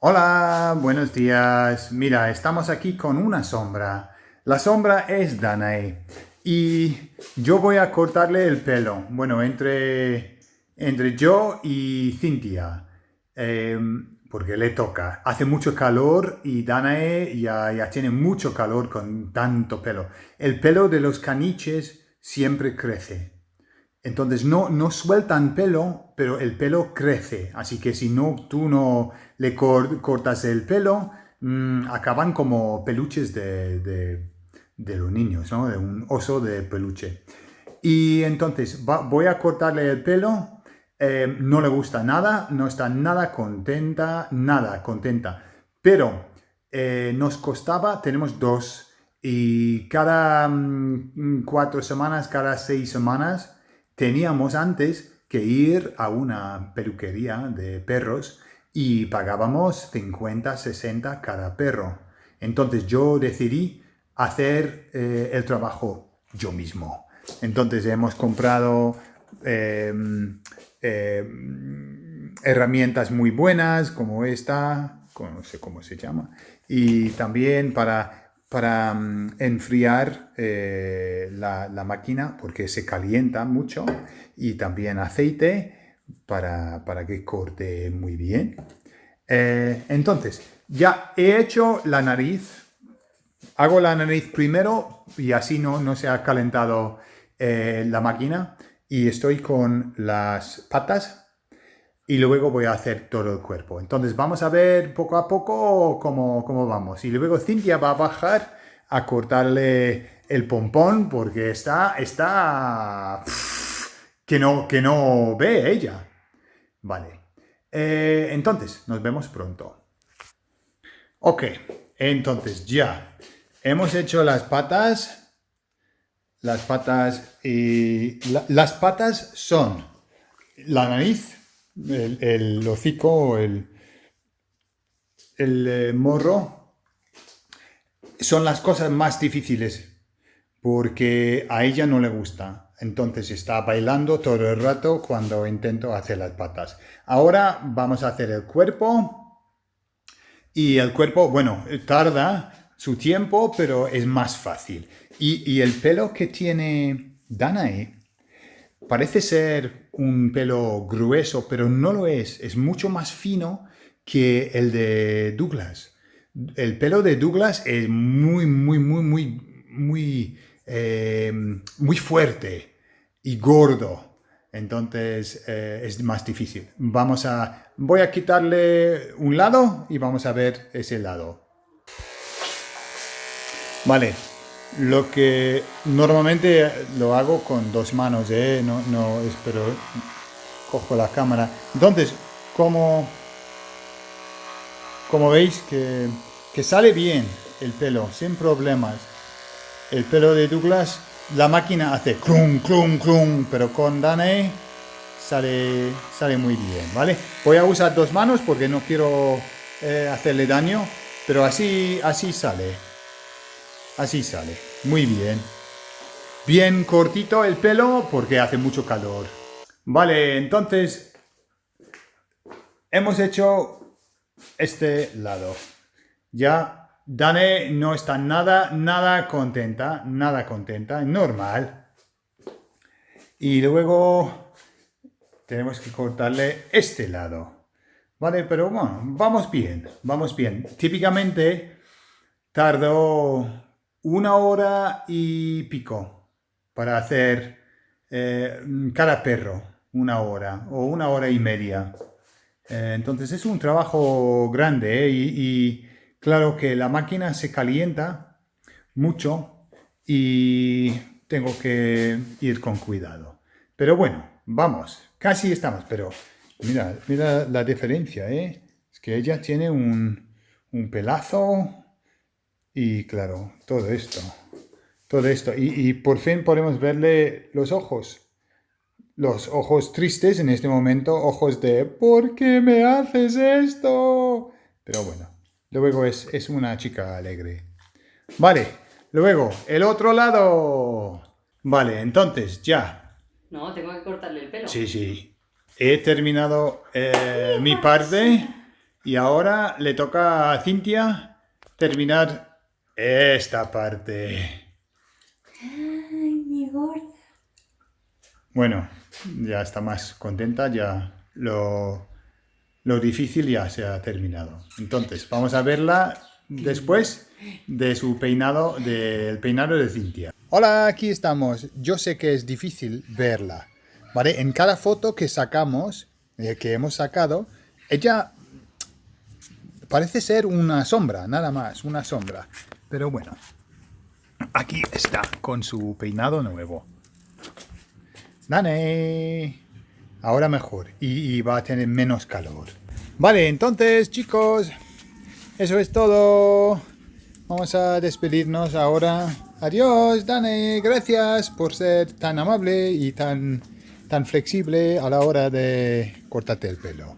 Hola, buenos días. Mira, estamos aquí con una sombra. La sombra es Danae y yo voy a cortarle el pelo. Bueno, entre, entre yo y Cintia, em, porque le toca. Hace mucho calor y Danae ya, ya tiene mucho calor con tanto pelo. El pelo de los caniches siempre crece. Entonces no, no sueltan pelo, pero el pelo crece. Así que si no, tú no le cortas el pelo, mm, acaban como peluches de, los niños, ¿no? De un oso de peluche. Y entonces voy a cortarle el pelo. Eh, no le gusta nada, no está nada contenta, nada contenta. Pero eh, nos costaba, tenemos dos, y cada mm, cuatro semanas, cada seis semanas, teníamos antes que ir a una peluquería de perros y pagábamos 50, 60 cada perro. Entonces yo decidí hacer eh, el trabajo yo mismo. Entonces hemos comprado em, em, herramientas muy buenas como esta, no sé cómo se llama, y también para para mm, enfriar eh, la, máquina porque se calienta mucho y también aceite para, que corte muy bien. Eh, entonces, ya he hecho la nariz. Hago la nariz primero y así no, no se ha calentado eh, la máquina. Y estoy con las patas y luego voy a hacer todo el cuerpo. Entonces vamos a ver poco a poco cómo, cómo vamos. Y luego Cintia va a bajar a cortarle el pompón porque está, está, que no, que no ve ella. Vale. Eh, entonces, nos vemos pronto. Ok, entonces ya hemos hecho las patas. Las patas y... las patas son la nariz, el, hocico, el, el eh, morro, son las cosas más difíciles porque a ella no le gusta. Entonces está bailando todo el rato cuando intento hacer las patas. Ahora vamos a hacer el cuerpo. Y el cuerpo, bueno, tarda su tiempo, pero es más fácil. Y, y el pelo que tiene Danae parece ser un pelo grueso, pero no lo es. Es mucho más fino que el de Douglas. El pelo de Douglas es muy, muy, muy, muy, muy, eh, muy fuerte y gordo. Entonces eh, es más difícil. Vamos a, voy a quitarle un lado y vamos a ver ese lado. Vale, lo que normalmente lo hago con dos manos, ¿eh? no, no, espero, cojo la cámara. Entonces, como, como veis que, que sale bien el pelo, sin problemas. El pelo de Douglas, la máquina hace clum, clum, clum, pero con Danae sale, sale muy bien, ¿vale? Voy a usar dos manos porque no quiero eh, hacerle daño, pero así, así sale. Así sale. Muy bien. Bien cortito el pelo porque hace mucho calor. Vale, entonces hemos hecho este lado. Ya Dane no está nada, nada contenta, nada contenta, normal. Y luego tenemos que cortarle este lado. Vale, pero bueno, vamos bien, vamos bien. Típicamente tardo una hora y pico para hacer eh, cada perro, una hora o una hora y media. Eh, entonces es un trabajo grande ¿eh? y, claro que la máquina se calienta mucho y tengo que ir con cuidado. Pero bueno, vamos, casi estamos, pero mira, mira la diferencia, Es que ella tiene un, un pelazo y claro, todo esto, todo esto. Y, por fin podemos verle los ojos. Los ojos tristes en este momento, ojos de ¿por qué me haces esto? Pero bueno, luego es, es una chica alegre. Vale, luego, el otro lado. Vale, entonces, ya. No, tengo que cortarle el pelo. Sí, sí. He terminado eh, mi parte Y ahora le toca a Cintia terminar esta parte. Ay, mi gorda. Bueno, ya está más contenta, ya lo, lo difícil ya se ha terminado. Entonces, vamos a verla después de su peinado, del peinado de Cintia. Hola, aquí estamos. Yo sé que es difícil verla, ¿vale? En cada foto que sacamos, eh, que hemos sacado, ella parece ser una sombra, nada más, una sombra. Pero bueno, aquí está con su peinado nuevo. Dane. Ahora mejor. Y, va a tener menos calor. Vale, entonces, chicos. Eso es todo. Vamos a despedirnos ahora. Adiós, Dane. Gracias por ser tan amable y tan, tan flexible a la hora de cortarte el pelo.